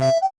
you